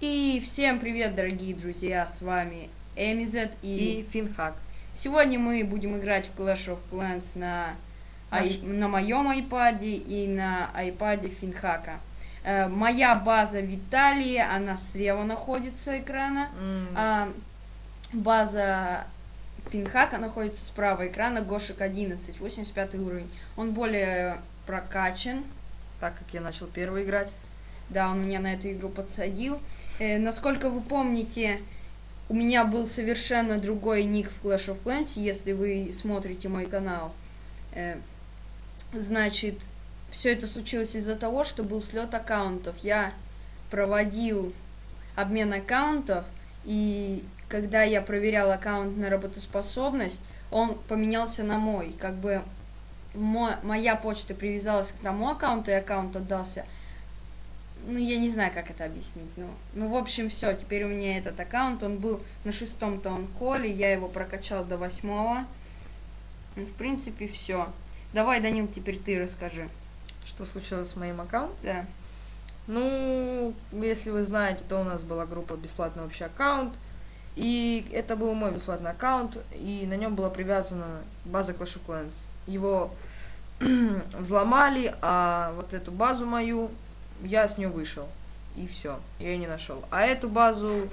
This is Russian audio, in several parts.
И всем привет, дорогие друзья, с вами Эмизет и... и Финхак. Сегодня мы будем играть в Clash of Clans на, Наш- ай- на моем айпаде и на айпаде Финхака. Э, моя база в Италии, она слева находится экрана, М, а база Финхака находится справа экрана, Гошек 11, 85 уровень. Он более прокачан, Так как я начал первый играть. Да, он меня на эту игру подсадил. Э, насколько вы помните, у меня был совершенно другой ник в Clash of Clans, если вы смотрите мой канал. Э, значит, все это случилось из-за того, что был слет аккаунтов. Я проводил обмен аккаунтов, и когда я проверял аккаунт на работоспособность, он поменялся на мой. Как бы мо- моя почта привязалась к тому аккаунту, и аккаунт отдался ну, я не знаю, как это объяснить. Ну, ну в общем, все. Теперь у меня этот аккаунт. Он был на шестом таунхолле. Я его прокачал до восьмого. Ну, в принципе, все. Давай, Данил, теперь ты расскажи. Что случилось с моим аккаунтом? Да. Ну, если вы знаете, то у нас была группа бесплатный общий аккаунт. И это был мой бесплатный аккаунт, и на нем была привязана база Clash of Clans. Его взломали, а вот эту базу мою я с нее вышел. И все, я ее не нашел. А эту базу,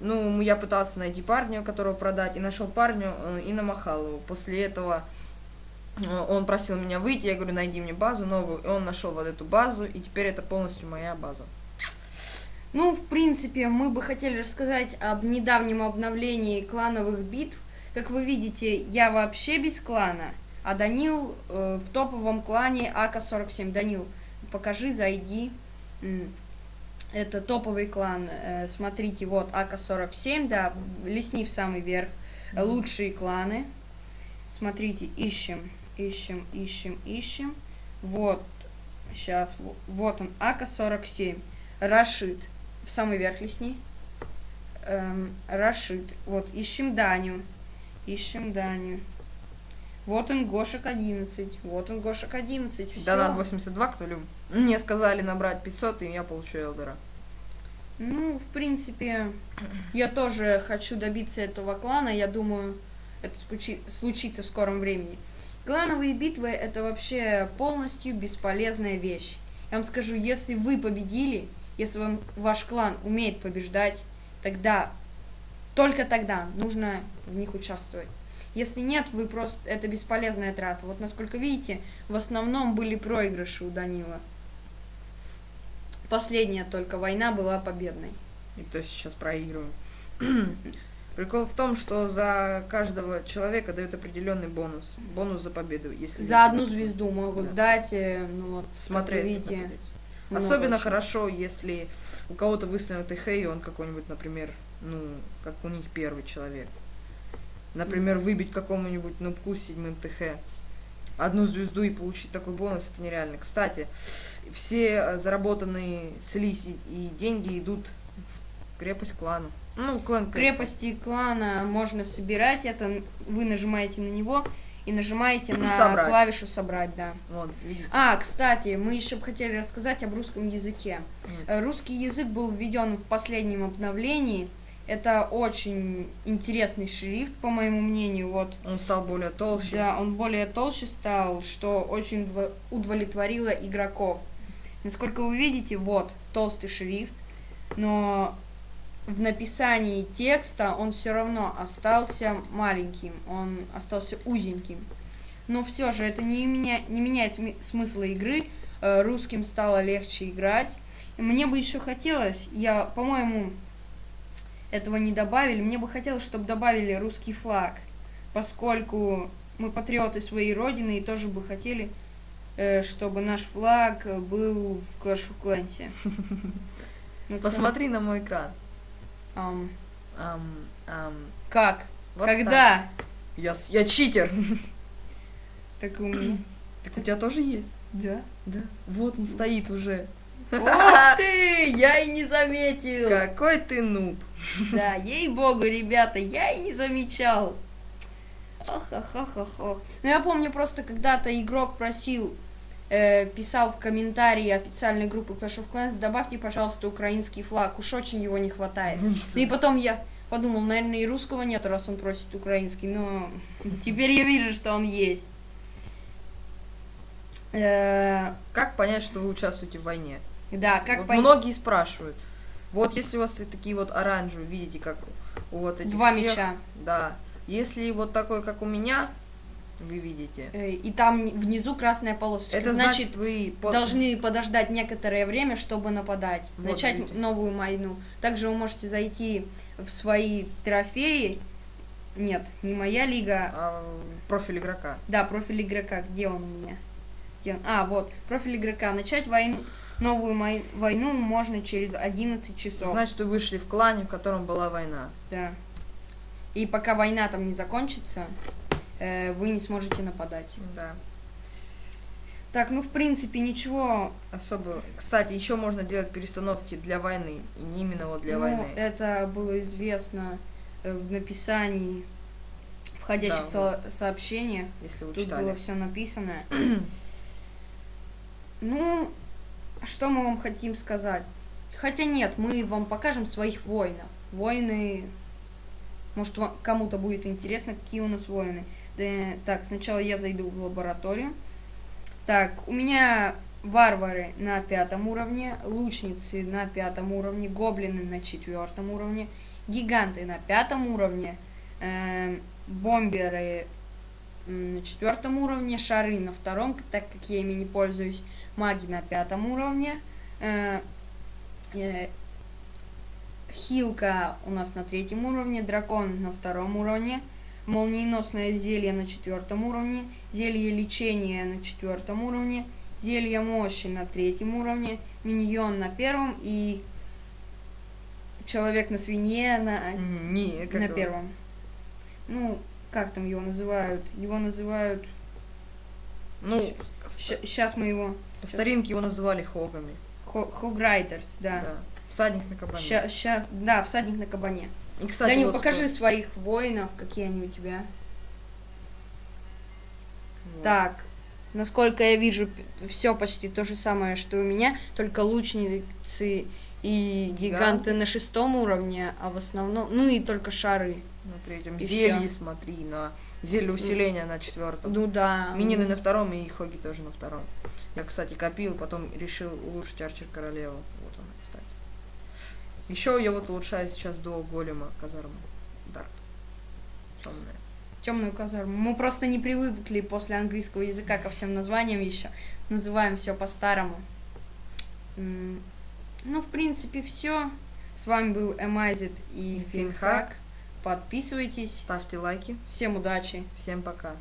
ну, я пытался найти парня, которого продать, и нашел парню э, и намахал его. После этого э, он просил меня выйти, я говорю, найди мне базу новую, и он нашел вот эту базу, и теперь это полностью моя база. Ну, в принципе, мы бы хотели рассказать об недавнем обновлении клановых битв. Как вы видите, я вообще без клана, а Данил э, в топовом клане АК-47. Данил, покажи, зайди. Это топовый клан. Э, смотрите, вот АК-47, да, лесни в самый верх. Лучшие кланы. Смотрите, ищем, ищем, ищем, ищем. Вот, сейчас, вот он, АК-47. Рашид. В самый верх лесни. Эм, Рашид. Вот, ищем Даню. Ищем Даню. Вот он, Гошек 11. Вот он, Гошек 11. Всё. Донат 82, кто любит. Мне сказали набрать 500, и я получу Элдера. Ну, в принципе, я тоже хочу добиться этого клана. Я думаю, это случится в скором времени. Клановые битвы это вообще полностью бесполезная вещь. Я вам скажу, если вы победили, если он, ваш клан умеет побеждать, тогда, только тогда нужно в них участвовать. Если нет, вы просто, это бесполезная трата. Вот насколько видите, в основном были проигрыши у Данила. Последняя только война была победной. И кто сейчас проигрывает. Прикол в том, что за каждого человека дают определенный бонус. Бонус за победу. Если За одну если звезду могут Да. дать, э, ну вот, Смотреть. видите, Особенно очень. хорошо, если у кого-то выставлен ТХ, и он какой-нибудь, например, ну, как у них первый человек. Например, выбить какому-нибудь нубку с седьмым ТХ одну звезду и получить такой бонус, это нереально. Кстати, все э, заработанные слизь и- деньги идут в крепость клана. Ну, клан В крепости клана можно собирать это, вы нажимаете на него и нажимаете на Собрать. клавишу собрать, да. Вот, видите. А, кстати, мы еще бы хотели рассказать об русском языке. Э, Русский язык был введен в последнем обновлении. Это очень интересный шрифт, по моему мнению. Вот Он стал более толще. Да, он более толще стал, что очень удовлетворило игроков. Насколько вы видите, вот толстый шрифт, но в написании текста он все равно остался маленьким, он остался узеньким. Но все же это не, меня, не меняет смысла игры, э, русским стало легче играть. Мне бы еще хотелось, я, по-моему, этого не добавили, мне бы хотелось, чтобы добавили русский флаг поскольку мы патриоты своей родины и тоже бы хотели, э, чтобы наш флаг был в Clash of Clans. Ну, Посмотри на мой экран. как? вот так. Когда? Я, я читер. Так у меня. Так у тебя тоже есть? Да. Да. Вот он стоит уже. Ух ты! Я и не заметил! Какой ты нуб. Да, ей-богу, ребята, я и не замечал. Ох, ох, ох, ох, ох. Ну, я помню просто, когда-то игрок просил э, писал в комментарии официальной группы Clash of Clans, добавьте, пожалуйста, украинский флаг, уж очень его не хватает. И потом я подумал, наверное, и русского нет, раз он просит украинский, но теперь я вижу, что он есть. Э, Как понять, что вы участвуете в войне? Да, как Вот понять? Многие спрашивают. Вот если у вас такие вот оранжевые, видите, как у вот этих Два всех, мяча. Да. Если вот такой, как у меня, вы видите, Э, И там внизу красная полосочка. это значит, вы под- должны подождать некоторое время, чтобы нападать, Вот начать видите. новую войну. Также вы можете зайти в свои трофеи. Нет, не моя лига. а, профиль игрока. Да, профиль игрока. Где он у меня? Он? А, вот, профиль игрока. Начать войну, новую мой- войну можно через 11 часов. Значит, вы вышли в клане, в котором была война. Да. И пока война там не закончится, э, вы не сможете нападать. Да. Так, ну в принципе ничего Особо. Кстати, еще можно делать перестановки для войны. И не именно вот для Ну, войны. это было известно э, в написании входящих Да, со- сообщениях. Если вы Тут читали. было все написано. ну, что мы вам хотим сказать? Хотя нет, мы вам покажем своих воинов. Воины, может, кому-то будет интересно, какие у нас воины. Да, так, сначала я зайду в лабораторию. Так, у меня варвары на пятом уровне, лучницы на пятом уровне, гоблины на четвертом уровне, гиганты на пятом уровне, эм, бомберы на четвертом уровне, шары на втором, так как я ими не пользуюсь, маги на пятом уровне, э, э, хилка у нас на третьем уровне, дракон на втором уровне, молниеносное зелье на четвертом уровне, зелье лечения на четвертом уровне, зелье мощи на третьем уровне, миньон на первом и человек на свинье на Не, на первом. Ну, как там его называют? Его называют... Ну, Сейчас мы его... по старинке его называли хогами. Хо- Хограйтерс, да. Да. Всадник на кабане. Сейчас, да, всадник на кабане. И, кстати, Данил, вот покажи скоро- своих воинов, какие они у тебя. Вот. Так, насколько я вижу, все почти то же самое, что у меня, только лучницы и гиганты на шестом уровне, а в основном, ну и только шары. На третьем. И Зелье, всё. смотри, на зелье усиления на четвертом. Ну да. Минины на втором и хоги тоже на втором. Я, кстати, копил, потом решил улучшить Арчер Королеву. Вот она, кстати. Еще я вот улучшаю сейчас до голема казармы. Дарк. Темная. темную казарму. Мы просто не привыкли после английского языка ко всем названиям еще. Называем все по-старому. Ну, в принципе, все. С вами был Эмайзит и. Финхак. Подписывайтесь. Ставьте лайки. Всем удачи. Всем пока.